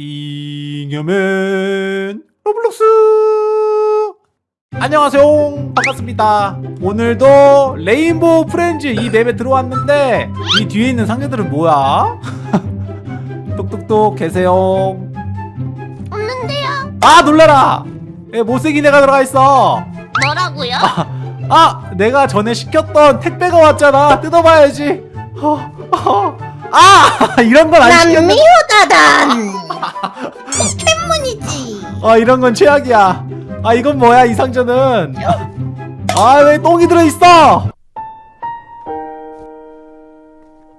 이겨맨 로블록스 안녕하세요 반갑습니다 오늘도 Rainbow Friends 이 map에 들어왔는데 이 뒤에 있는 상자들은 뭐야? 똑똑똑 계세요 없는데요? 아 놀라라 예, 못생긴 애가 들어가 있어 뭐라고요? 아 내가 전에 시켰던 택배가 왔잖아 뜯어봐야지 어, 어. 아 이런 건안난 시켰는데 미호다단. 포켓몬이지. 아 이런 건 최악이야. 아 이건 뭐야 이 상자는? 아 왜 똥이 들어있어?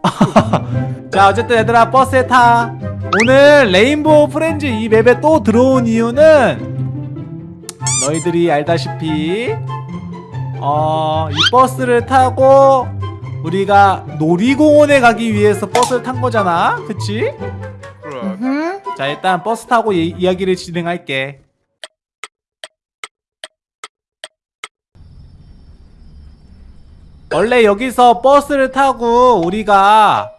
자 어쨌든 얘들아 버스에 타. 오늘 레인보우 프렌즈 이 맵에 또 들어온 이유는 너희들이 알다시피 어 이 버스를 타고 우리가 놀이공원에 가기 위해서 버스를 탄 거잖아 그치? 음? 자 일단 버스 타고 이, 이야기를 진행할게 원래 여기서 버스를 타고 우리가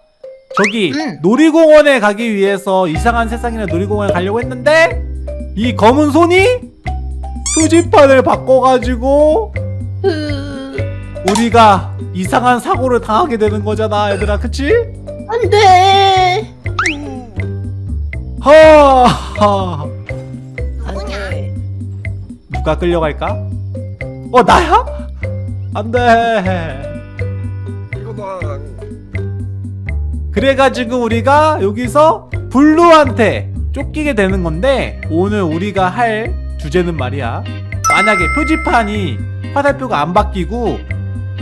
저기 응. 놀이공원에 가기 위해서 이상한 세상이나 놀이공원에 가려고 했는데 이 검은 손이 표지판을 바꿔가지고 으... 우리가 이상한 사고를 당하게 되는 거잖아 얘들아 그치? 안돼 하하 안돼 누가 끌려갈까? 어 나야? 안돼 이거다. 그래가지고 우리가 여기서 블루한테 쫓기게 되는 건데 오늘 우리가 할 주제는 말이야 만약에 표지판이 화살표가 안 바뀌고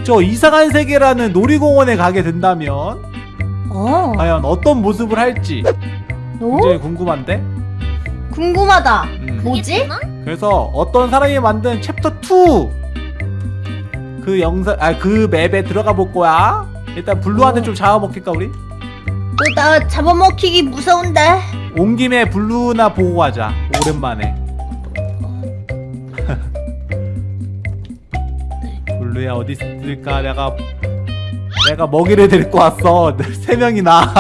저 이상한 세계라는 놀이공원에 가게 된다면 어? 과연 어떤 모습을 할지 너? 굉장히 궁금한데 궁금하다 음. 뭐지? 그래서 어떤 사람이 만든 챕터 2 그 영상 아 그 맵에 들어가 볼 거야. 일단 블루한테 어. 좀 잡아먹힐까 우리? 너나 잡아먹히기 무서운데 온 김에 블루나 보고 가자. 오랜만에. 루야 어디 있을까? 내가 내가 먹이를 데리고 왔어. 세 명이나.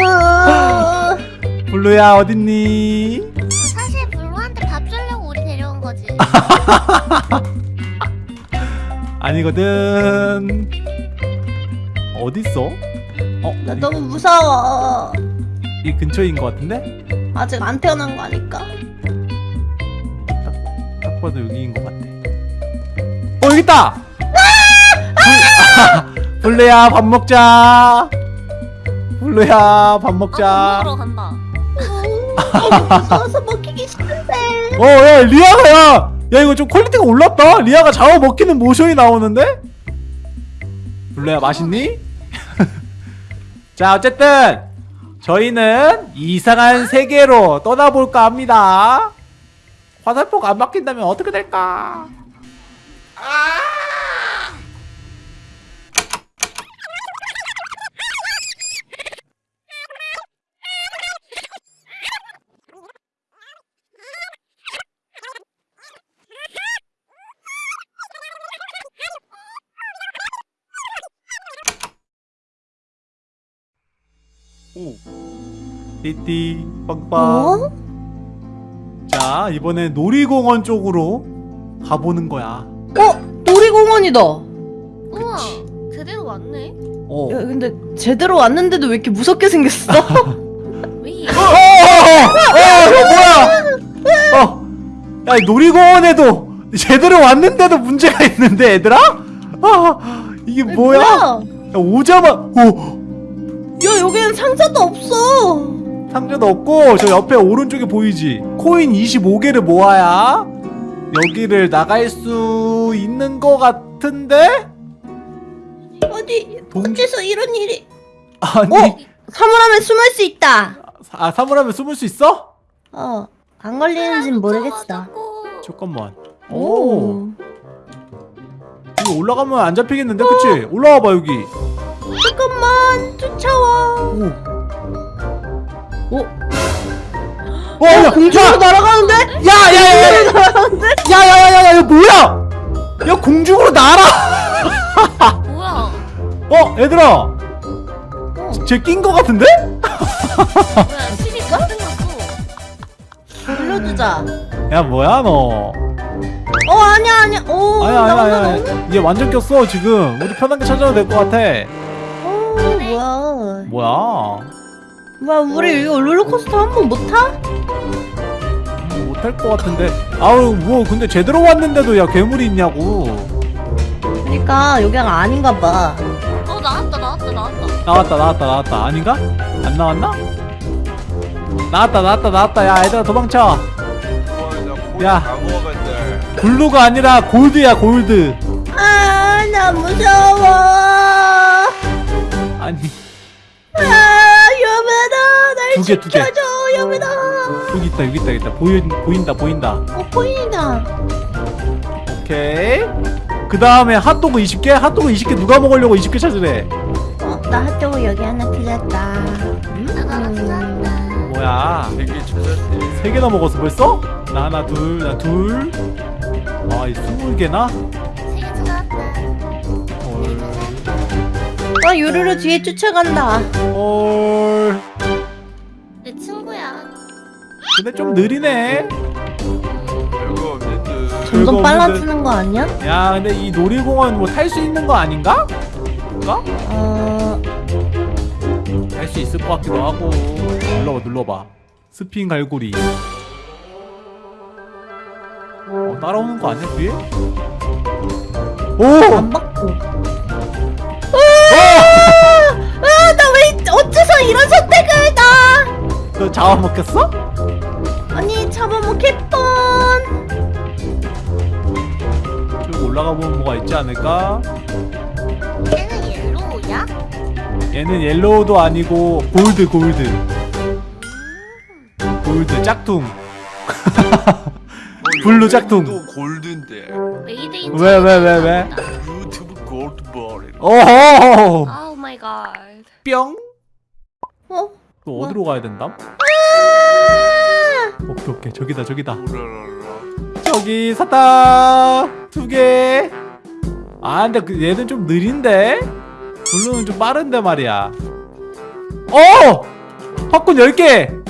으... 블루야 어딨니? 사실 블루한테 밥 주려고 우리 데려온 거지. 아니거든. 어디 있어? 어, 나 이- 너무 무서워 이 근처인 것 같은데? 아직 안 태어난 거 아닐까? 딱 봐도 여기인 것 같아. 어 여기 있다. 불- 블루야 밥 먹자. 블루야 밥 먹자. 먹으러 간다. 무서워서 먹히기 싫은데 어 야 리아가 야, 야 이거 좀 quality가 올랐다. 리아가 잡아 먹히는 모션이 나오는데? 블루야 맛있니? 자 어쨌든 저희는 이상한 세계로 떠나볼까 합니다. 화살표가 안 바뀐다면 어떻게 될까? 오. 띠띠 빵빵. 어? 자 이번엔 놀이공원 쪽으로 가보는 거야. 어? 놀이공원이다 우와, 제대로 왔네. 어. 야 근데 제대로 왔는데도 왜 이렇게 무섭게 생겼어? 왜? 어, 어, 어, 어, 뭐야? 어, 야, 이 놀이공원에도 제대로 왔는데도 문제가 있는데, 얘들아? 아, 이게 뭐야? 야, 오자마, 오, 야 여기는 상자도 없어 상자도 없고, 저 옆에 오른쪽에 보이지? 코인 25개를 모아야 여기를 나갈 수 있는 것 같은데? 어디 동- 어째서 이런 일이 아니, 어? 사물함에 숨을 수 있다 아, 사물함에 숨을 수 있어? 어안 걸리는진 모르겠어 잠깐만. 오, 오 이거 올라가면 안 잡히겠는데, 그치? 올라와봐, 여기. 잠깐만 쫓아와 오. 오 어, 야, 공중으로 야, 날아가는데? 야야야야? 야야야야야 이거 뭐야 야 공중으로 날아 뭐야? 어 얘들아 쟤낀거 같은데? 뭐야? 거 돌려주자. 야 뭐야 너 어 아니야 아니야. 오 아니야 아니야 아니야 나온다. 얘 완전 꼈어 지금 우리 편하게 찾아도 될 것 같아 오 뭐야. 뭐야 뭐야 우리 이거 롤러코스터 한 번 못 타? 음, 못할 것 같은데 아우 뭐 근데 제대로 왔는데도 야 괴물이 있냐고 그러니까 여기가 아닌가 봐. 어 나왔다 나왔다 나왔다. 나왔다 나왔다 나왔다 아닌가? 안 나왔나? 나왔다 나왔다 나왔다 야 얘들아 도망쳐 야. 블루가 아니라 골드야 골드 아 나 무서워. 아니 아 여매다 날두 개, 두 개. 지켜줘 여매다. 여기 있다 여기 있다 여기 있다 보인, 보인다 보인다 어 보인다. 오케이 그 다음에 핫도그 20개? 핫도그 20개 누가 먹으려고 20개 찾으래 어 나 핫도그 여기 하나. 나가 음. 뭐야 되게 찾았지. 세 개나 먹었어 벌써? 나 하나 둘나둘아이 스물 개나? 세개 찾아왔다. 헐어 유루루 뒤에 쫓아간다. 헐. 근데 좀 느리네 점점. 빨라지는 거 아니야? 야 근데 이 놀이공원 뭐 탈 수 있는 거 아닌가? 뭔가? 어 할수 있을 것 같기도 하고 눌러봐 눌러봐 스핀 갈고리 어 따라오는 거 아니야 뒤에? 오! 안 받고. 아나 왜 어째서 이런 선택을 나? 너 잡아먹혔어? 아니 잡아먹힐 뻔. 저기 올라가 보면 뭐가 있지 않을까? 얘는 옐로우야? 얘는 yellow도 아니고 gold gold gold 짝퉁 blue 짝퉁. 또 gold인데. 왜, 왜, 왜, 왜? YouTube gold버리. 오호 oh my god. 뿅! 어? 또? 어디로 가야 된다? 오케이 오케이 저기다 저기다. 저기 사탕 두개 아 근데 그 얘는 좀 느린데? blue는 좀 빠른데 말이야 어! 팝콘 10개!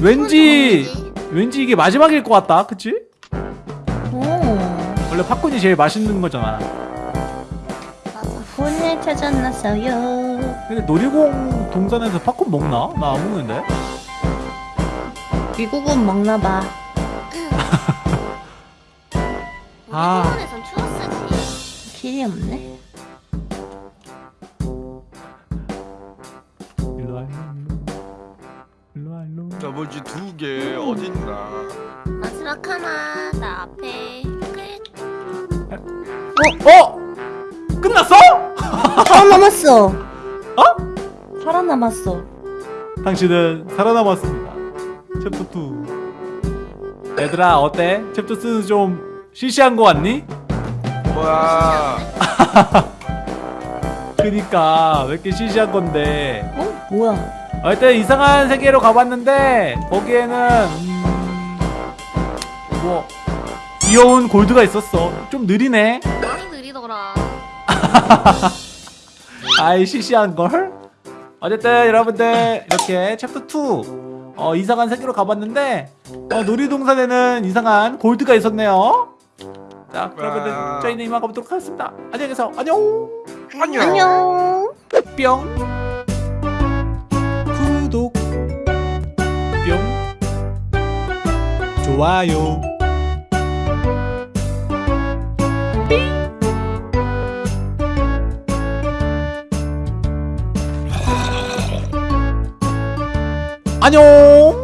왠지 왠지 이게 마지막일 것 같다 그치? 오. 원래 팝콘이 제일 맛있는 거잖아. 오늘 찾아놨어요. 근데 놀이공 동산에서 팝콘 먹나? 나 안 먹는데 미국은 먹나봐. 우리 아. 추웠으지. 길이 없네. 일로와 일로와 일로와 나머지 두 개 어딨나? 마지막 하나 나 앞에 끝. 어? 끝났어? 살아남았어. 어? 살아남았어. 당신은 살아남았습니다. 챕터 2. 얘들아 어때? 챕터 2는 좀 시시한 거 같니? 뭐야? 그니까 왜 이렇게 시시한 건데 어? 뭐야? 어쨌든 이상한 세계로 가봤는데 거기에는 음... 뭐 귀여운 gold가 있었어 좀 느리네 많이 느리더라. 아이 시시한걸? 어쨌든 여러분들 이렇게 챕터 2 어, 이상한 세계로 가봤는데 어, 놀이동산에는 이상한 골드가 있었네요. 자 그러면은 와. 저희는 이만 가보도록 하겠습니다. 안녕히 계세요. 안녕! 안녕. 안녕. 뿅. 구독. 뿅. 좋아요 안녕